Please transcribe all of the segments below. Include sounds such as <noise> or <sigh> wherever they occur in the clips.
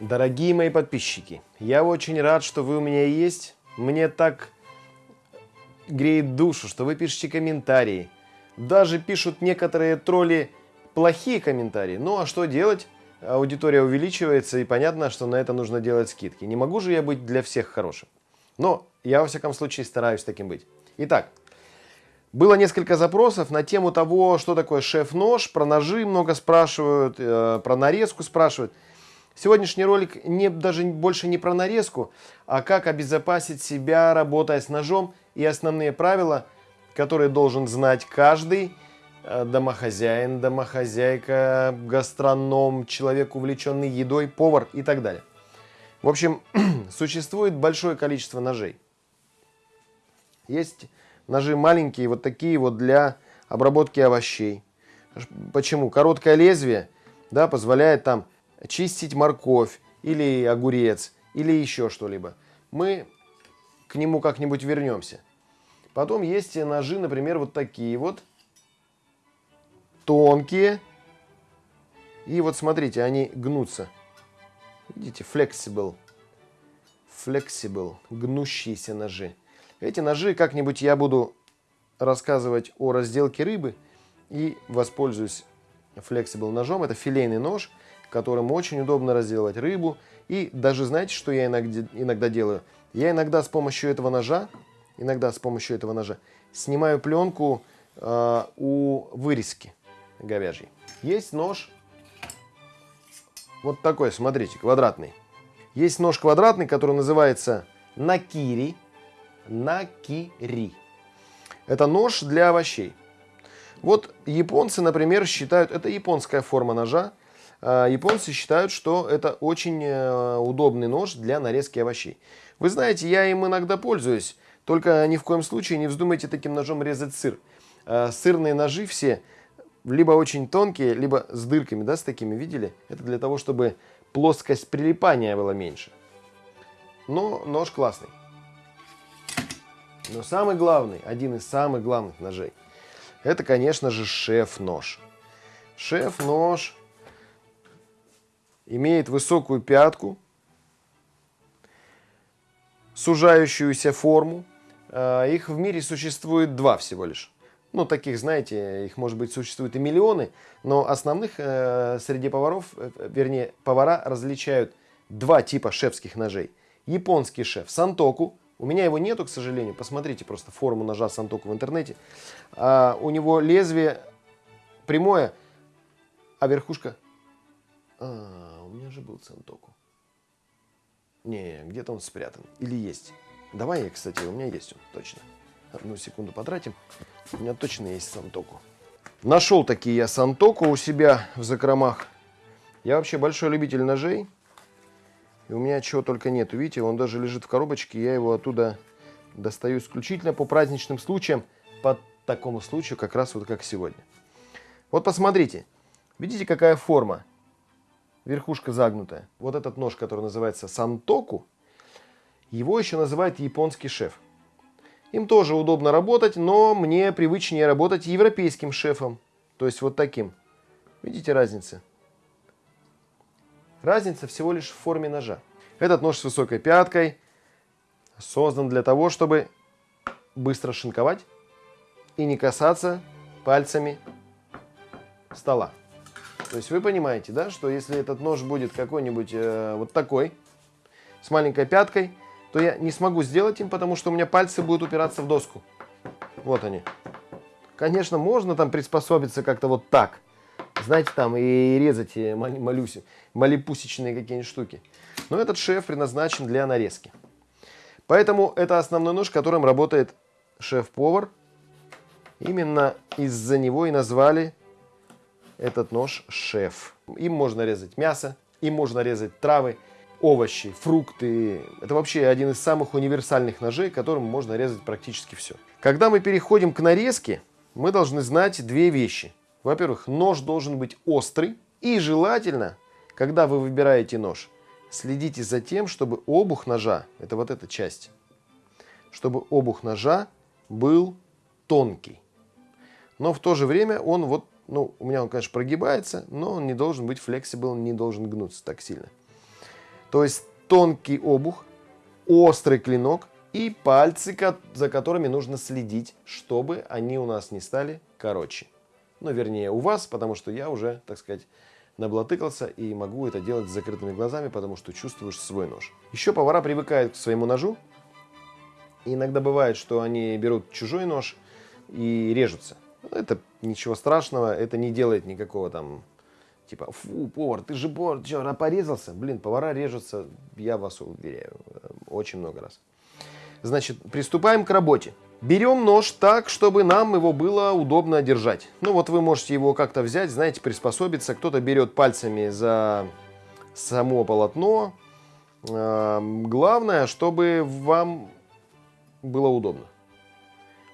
Дорогие мои подписчики, я очень рад, что вы у меня есть. Мне так греет душу, что вы пишете комментарии. Даже пишут некоторые тролли плохие комментарии. Ну а что делать? Аудитория увеличивается, и понятно, что на это нужно делать скидки. Не могу же я быть для всех хорошим. Но я, во всяком случае, стараюсь таким быть. Итак, было несколько запросов на тему того, что такое шеф-нож, про ножи много спрашивают, э, про нарезку спрашивают. Сегодняшний ролик не, даже больше не про нарезку, а как обезопасить себя, работая с ножом, и основные правила, которые должен знать каждый э, домохозяин, домохозяйка, гастроном, человек, увлеченный едой, повар и так далее. В общем, <clears throat> существует большое количество ножей. Есть Ножи маленькие, вот такие вот для обработки овощей. Почему? Короткое лезвие да, позволяет там чистить морковь или огурец или еще что-либо. Мы к нему как-нибудь вернемся. Потом есть ножи, например, вот такие вот. Тонкие. И вот смотрите, они гнутся. Видите, flexible. Flexible. Гнущиеся ножи. Эти ножи как-нибудь я буду рассказывать о разделке рыбы и воспользуюсь Flexible ножом. Это филейный нож, которым очень удобно разделывать рыбу. И даже знаете, что я иногда, иногда делаю? Я иногда с помощью этого ножа, иногда с помощью этого ножа снимаю пленку э, у вырезки говяжьей. Есть нож вот такой, смотрите, квадратный. Есть нож квадратный, который называется накири накири. Это нож для овощей. Вот японцы, например, считают, это японская форма ножа, японцы считают, что это очень э, удобный нож для нарезки овощей. Вы знаете, я им иногда пользуюсь, только ни в коем случае не вздумайте таким ножом резать сыр. А, сырные ножи все либо очень тонкие, либо с дырками, да, с такими, видели? Это для того, чтобы плоскость прилипания была меньше. Но нож классный. Но самый главный, один из самых главных ножей, это, конечно же, шеф-нож. Шеф-нож имеет высокую пятку, сужающуюся форму. А, их в мире существует два всего лишь. Ну, таких, знаете, их, может быть, существует и миллионы, но основных э, среди поваров, э, вернее, повара различают два типа шефских ножей. Японский шеф Сантоку, у меня его нету, к сожалению. Посмотрите просто форму ножа Сантоку в интернете. А, у него лезвие прямое, а верхушка... А, у меня же был Сантоку. Не, где-то он спрятан. Или есть. Давай кстати, у меня есть он, точно. Одну секунду потратим. У меня точно есть Сантоку. Нашел такие я Сантоку у себя в закромах. Я вообще большой любитель ножей. И у меня чего только нету. Видите, он даже лежит в коробочке. Я его оттуда достаю исключительно по праздничным случаям. По такому случаю, как раз вот как сегодня. Вот посмотрите. Видите, какая форма? Верхушка загнутая. Вот этот нож, который называется сантоку, его еще называют японский шеф. Им тоже удобно работать, но мне привычнее работать европейским шефом. То есть вот таким. Видите разницу? Разница всего лишь в форме ножа. Этот нож с высокой пяткой создан для того, чтобы быстро шинковать и не касаться пальцами стола. То есть вы понимаете, да, что если этот нож будет какой-нибудь э, вот такой, с маленькой пяткой, то я не смогу сделать им, потому что у меня пальцы будут упираться в доску. Вот они. Конечно, можно там приспособиться как-то вот так знаете, там и резать малюси, малипусечные какие-нибудь штуки. Но этот шеф предназначен для нарезки. Поэтому это основной нож, которым работает шеф-повар. Именно из-за него и назвали этот нож шеф. Им можно резать мясо, им можно резать травы, овощи, фрукты. Это вообще один из самых универсальных ножей, которым можно резать практически все. Когда мы переходим к нарезке, мы должны знать две вещи – во-первых, нож должен быть острый. И желательно, когда вы выбираете нож, следите за тем, чтобы обух ножа, это вот эта часть, чтобы обух ножа был тонкий. Но в то же время он вот, ну, у меня он, конечно, прогибается, но он не должен быть flexible, не должен гнуться так сильно. То есть тонкий обух, острый клинок и пальцы, за которыми нужно следить, чтобы они у нас не стали короче. Ну, вернее, у вас, потому что я уже, так сказать, наблатыкался и могу это делать с закрытыми глазами, потому что чувствуешь свой нож. Еще повара привыкают к своему ножу. И иногда бывает, что они берут чужой нож и режутся. Это ничего страшного, это не делает никакого там, типа, фу, повар, ты же повар, что, порезался? Блин, повара режутся, я вас уверяю, очень много раз. Значит, приступаем к работе. Берем нож так, чтобы нам его было удобно держать. Ну вот вы можете его как-то взять, знаете, приспособиться. Кто-то берет пальцами за само полотно. Главное, чтобы вам было удобно.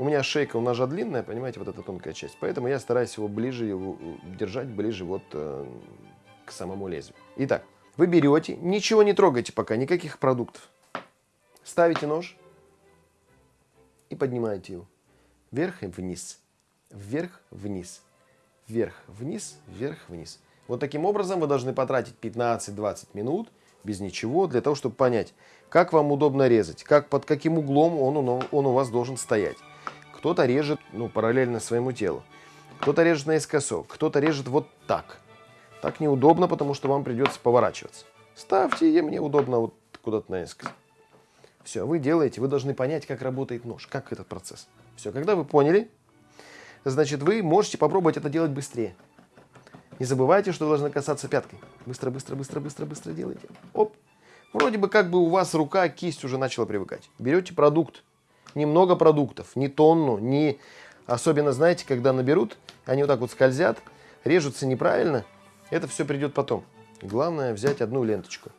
У меня шейка у ножа длинная, понимаете, вот эта тонкая часть. Поэтому я стараюсь его ближе его держать, ближе вот э, к самому лезвию. Итак, вы берете, ничего не трогайте пока, никаких продуктов. Ставите нож и поднимаете его. Вверх и вниз. Вверх, вниз. Вверх, вниз, вверх, вниз. Вот таким образом вы должны потратить 15-20 минут без ничего для того, чтобы понять, как вам удобно резать, как, под каким углом он, он у вас должен стоять. Кто-то режет ну, параллельно своему телу, кто-то режет наискосок, кто-то режет вот так. Так неудобно, потому что вам придется поворачиваться. Ставьте, мне удобно вот куда-то наискосок. Все, вы делаете, вы должны понять, как работает нож, как этот процесс. Все, когда вы поняли, значит, вы можете попробовать это делать быстрее. Не забывайте, что вы должны касаться пяткой. Быстро, быстро, быстро, быстро, быстро делайте. Оп. Вроде бы как бы у вас рука, кисть уже начала привыкать. Берете продукт, немного продуктов, не тонну, не... Особенно, знаете, когда наберут, они вот так вот скользят, режутся неправильно, это все придет потом. Главное взять одну ленточку.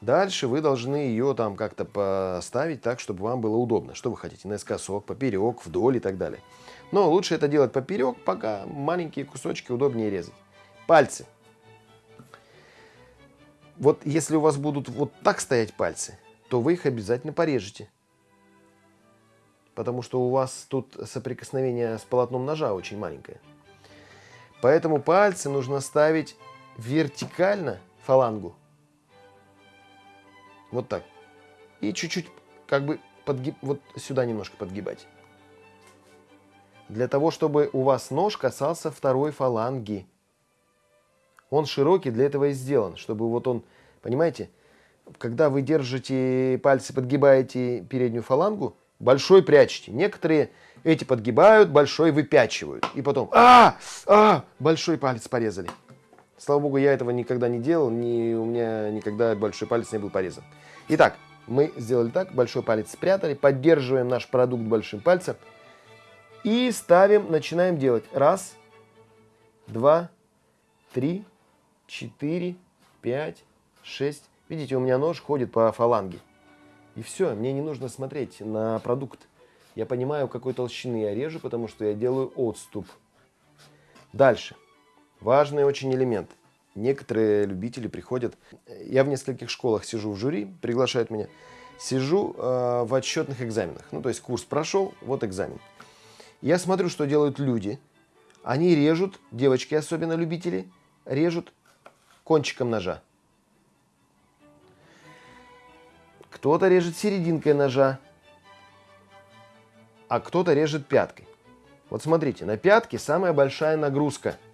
Дальше вы должны ее там как-то поставить так, чтобы вам было удобно. Что вы хотите? Наискосок, поперек, вдоль и так далее. Но лучше это делать поперек, пока маленькие кусочки удобнее резать. Пальцы. Вот если у вас будут вот так стоять пальцы, то вы их обязательно порежете. Потому что у вас тут соприкосновение с полотном ножа очень маленькое. Поэтому пальцы нужно ставить вертикально фалангу вот так. И чуть-чуть как бы подгиб... вот сюда немножко подгибать. Для того, чтобы у вас нож касался второй фаланги. Он широкий, для этого и сделан, чтобы вот он, понимаете, когда вы держите пальцы, подгибаете переднюю фалангу, большой прячете. Некоторые эти подгибают, большой выпячивают. И потом, а, а, большой палец порезали. Слава богу, я этого никогда не делал, ни, у меня никогда большой палец не был порезан. Итак, мы сделали так, большой палец спрятали, поддерживаем наш продукт большим пальцем и ставим, начинаем делать. Раз, два, три, четыре, пять, шесть. Видите, у меня нож ходит по фаланге. И все, мне не нужно смотреть на продукт. Я понимаю, какой толщины я режу, потому что я делаю отступ. Дальше. Важный очень элемент. Некоторые любители приходят. Я в нескольких школах сижу в жюри, приглашают меня. Сижу э, в отчетных экзаменах. Ну, то есть курс прошел, вот экзамен. Я смотрю, что делают люди. Они режут, девочки особенно любители, режут кончиком ножа. Кто-то режет серединкой ножа, а кто-то режет пяткой. Вот смотрите, на пятке самая большая нагрузка –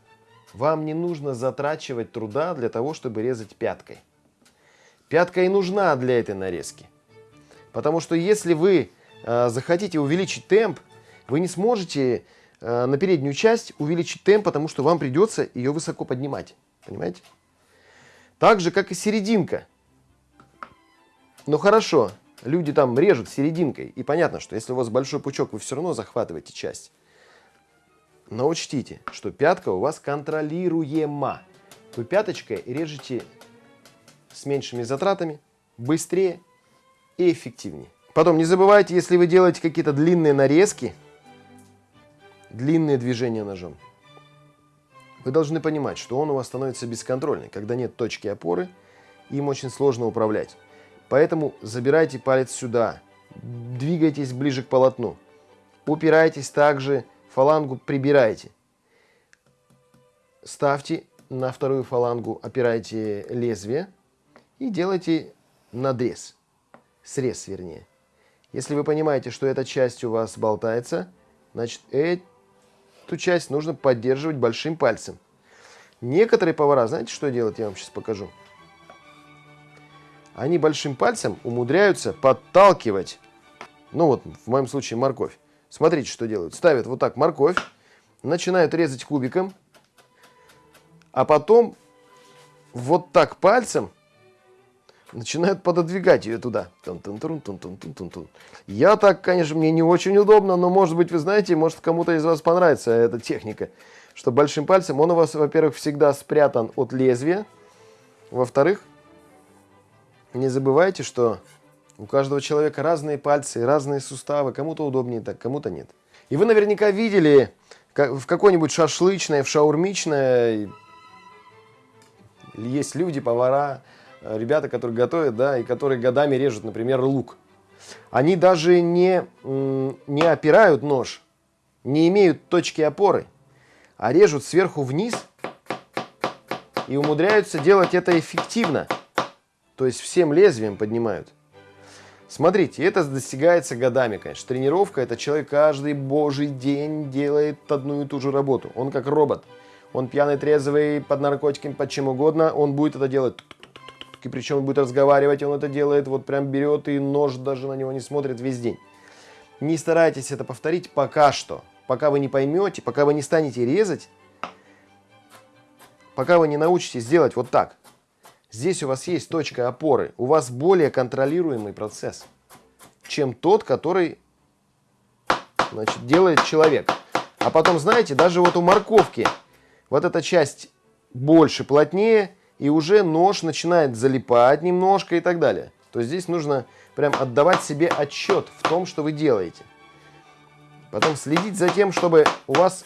вам не нужно затрачивать труда для того, чтобы резать пяткой. Пятка и нужна для этой нарезки. Потому что если вы э, захотите увеличить темп, вы не сможете э, на переднюю часть увеличить темп, потому что вам придется ее высоко поднимать. Понимаете? Так же, как и серединка. Ну хорошо, люди там режут серединкой. И понятно, что если у вас большой пучок, вы все равно захватываете часть. Но учтите, что пятка у вас контролируема. Вы пяточкой режете с меньшими затратами, быстрее и эффективнее. Потом не забывайте, если вы делаете какие-то длинные нарезки, длинные движения ножом, вы должны понимать, что он у вас становится бесконтрольный. Когда нет точки опоры, им очень сложно управлять. Поэтому забирайте палец сюда, двигайтесь ближе к полотну. Упирайтесь также фалангу прибирайте. Ставьте на вторую фалангу, опирайте лезвие и делайте надрез, срез вернее. Если вы понимаете, что эта часть у вас болтается, значит эту часть нужно поддерживать большим пальцем. Некоторые повара, знаете, что делают, я вам сейчас покажу. Они большим пальцем умудряются подталкивать, ну вот в моем случае морковь. Смотрите, что делают. Ставят вот так морковь, начинают резать кубиком, а потом вот так пальцем начинают пододвигать ее туда. Я так, конечно, мне не очень удобно, но, может быть, вы знаете, может, кому-то из вас понравится эта техника. Что большим пальцем он у вас, во-первых, всегда спрятан от лезвия. Во-вторых, не забывайте, что у каждого человека разные пальцы, разные суставы. Кому-то удобнее так, кому-то нет. И вы наверняка видели в какой-нибудь шашлычной, в шаурмичной есть люди, повара, Э, ребята, которые готовят, да, и которые годами режут, например, лук. Они даже не, не опирают нож, не имеют точки опоры, а режут сверху вниз и умудряются делать это эффективно. То есть всем лезвием поднимают. Смотрите, это достигается годами, конечно. Тренировка, это человек каждый божий день делает одну и ту же работу. Он как робот. Он пьяный, трезвый, под наркотиками, под чем угодно, он будет это делать и причем он будет разговаривать, он это делает, вот прям берет и нож даже на него не смотрит весь день. Не старайтесь это повторить пока что. Пока вы не поймете, пока вы не станете резать, пока вы не научитесь делать вот так. Здесь у вас есть точка опоры, у вас более контролируемый процесс, чем тот, который значит, делает человек. А потом, знаете, даже вот у морковки вот эта часть больше, плотнее, и уже нож начинает залипать немножко и так далее. То есть здесь нужно прям отдавать себе отчет в том, что вы делаете. Потом следить за тем, чтобы у вас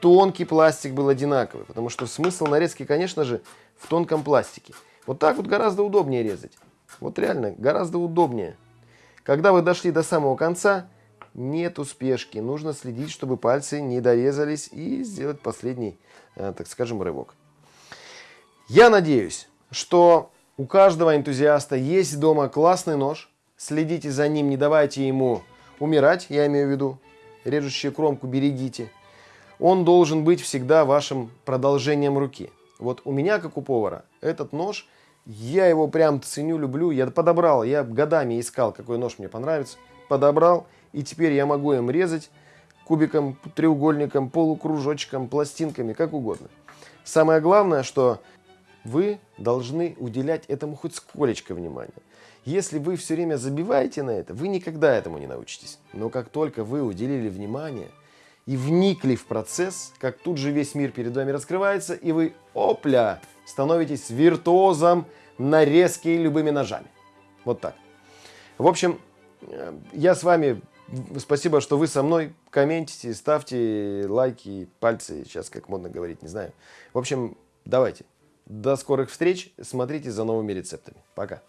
тонкий пластик был одинаковый. Потому что смысл нарезки, конечно же, в тонком пластике. Вот так вот гораздо удобнее резать. Вот реально, гораздо удобнее. Когда вы дошли до самого конца, нет спешки. Нужно следить, чтобы пальцы не дорезались и сделать последний, э, так скажем, рывок. Я надеюсь, что у каждого энтузиаста есть дома классный нож. Следите за ним, не давайте ему умирать, я имею в виду. Режущую кромку берегите. Он должен быть всегда вашим продолжением руки. Вот у меня, как у повара, этот нож, я его прям ценю, люблю. Я подобрал, я годами искал, какой нож мне понравится. Подобрал, и теперь я могу им резать кубиком, треугольником, полукружочком, пластинками, как угодно. Самое главное, что вы должны уделять этому хоть сколечко внимания. Если вы все время забиваете на это, вы никогда этому не научитесь. Но как только вы уделили внимание и вникли в процесс, как тут же весь мир перед вами раскрывается, и вы, опля, становитесь виртуозом нарезки любыми ножами. Вот так. В общем, э, я с вами. Спасибо, что вы со мной. Комментите, ставьте лайки, пальцы. Сейчас как модно говорить, не знаю. В общем, давайте. До скорых встреч. Смотрите за новыми рецептами. Пока.